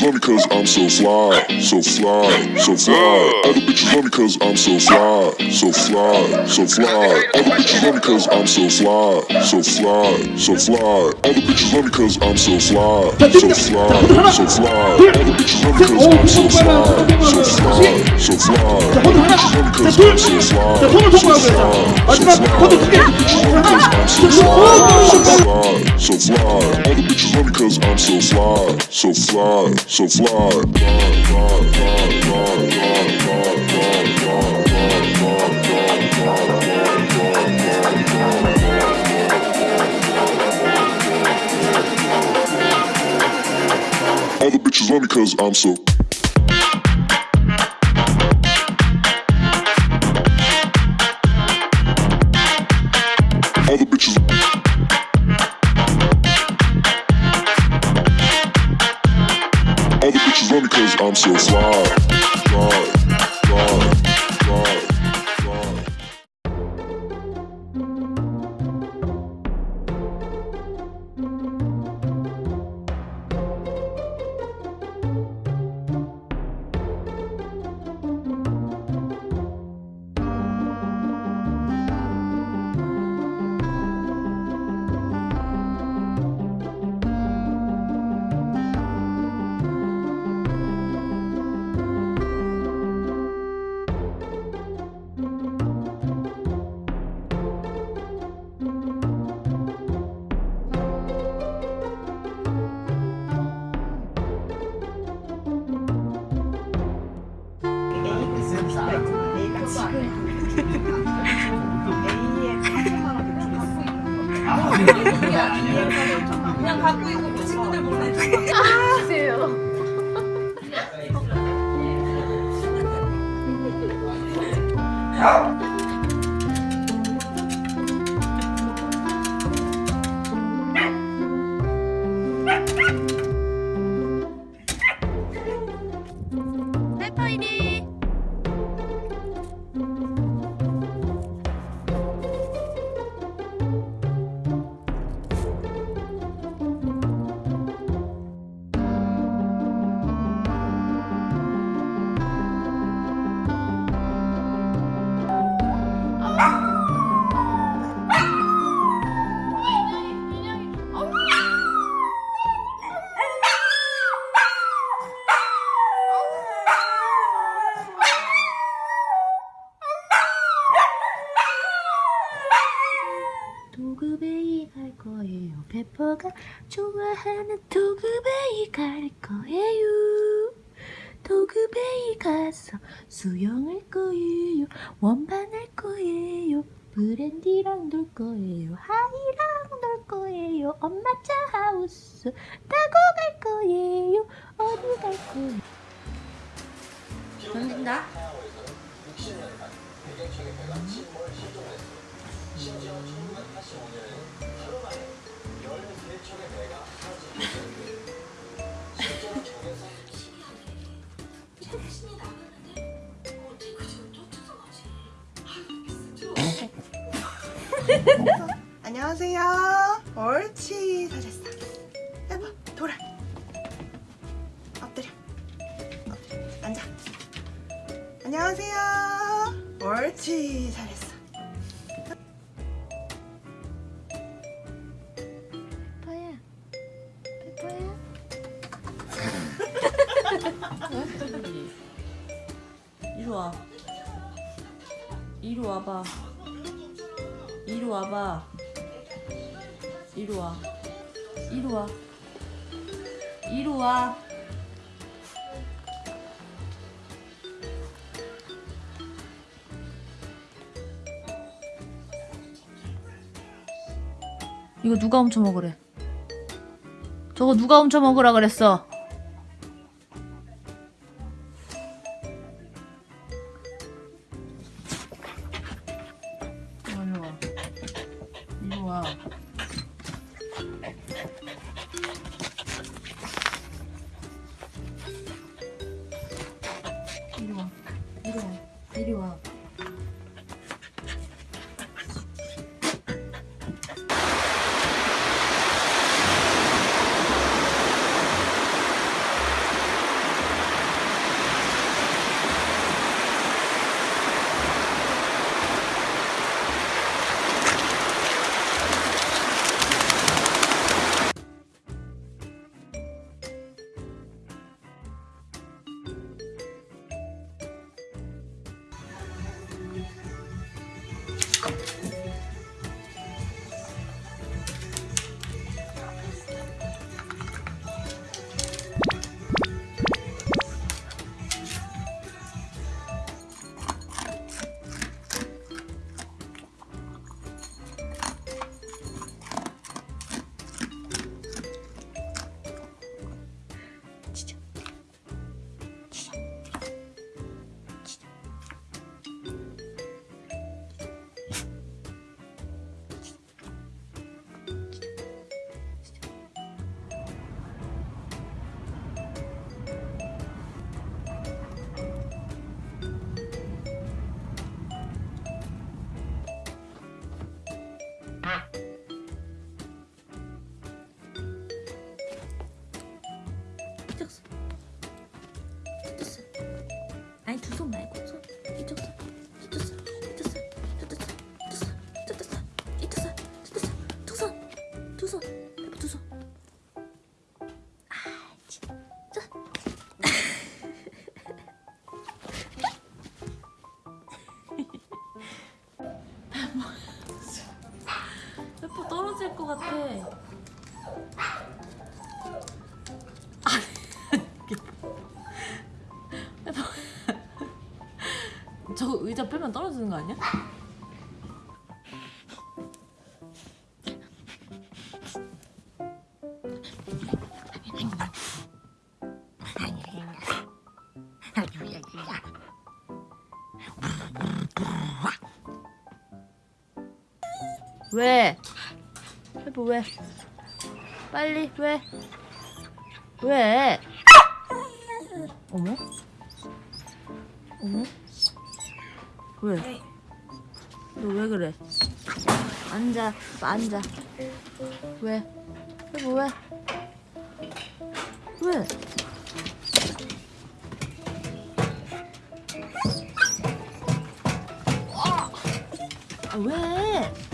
bitches cause I'm so fly, so fly, so fly. All the bitches love cause I'm so fly, so fly, so fly. All the bitches love cause I'm so fly, so fly, so fly. All the bitches love cause I'm so fly, so fly, so fly. All the bitches love cause I'm so fly, so fly, so fly. So fly, so fly. All the bitches love cause I'm so fly, so fly so fly. All the bitches love me cause I'm so I'm so fly 그냥 갖고 이거 친구들 보내줘 도그베이 갈 거예요. 페퍼가 좋아하는 도그베이 갈 거예요. 도그베이 가서 수영할 거예요. 원반 할 거예요. 브랜디랑 놀 거예요. 하이랑 놀 거예요. 엄마 차 하우스 타고 갈 거예요. 어디 갈 거예요? 던진다 안녕하세요. 옳지. 다 됐어. 해봐. 돌아. 엎드려. 엎드려. 앉아. 안녕하세요. 옳지. 잘 이리 와. 이리 와봐. 이리 와봐. 이리 와. 이리 와. 이리 와. 이거 누가 훔쳐 먹으래? 저거 누가 훔쳐 먹으라 그랬어 이리 와. 이리 와. 이리 와. 이쪽서 이쪽서 아니 두 손 말고 손 이쪽서 이쪽서 이쪽서 이쪽서 이쪽서 이쪽서 이쪽서 두손두손 해봐 두손 아 진짜. 밥 먹었어. 떨어질 것 같아. 저 의자 빼면 떨어지는 거 아니야? 왜? 페퍼 왜? 빨리 왜? 왜? 어머? 어머? 왜? 너왜 그래? 앉아, 앉아. 왜? 여보 왜? 왜? 아 왜?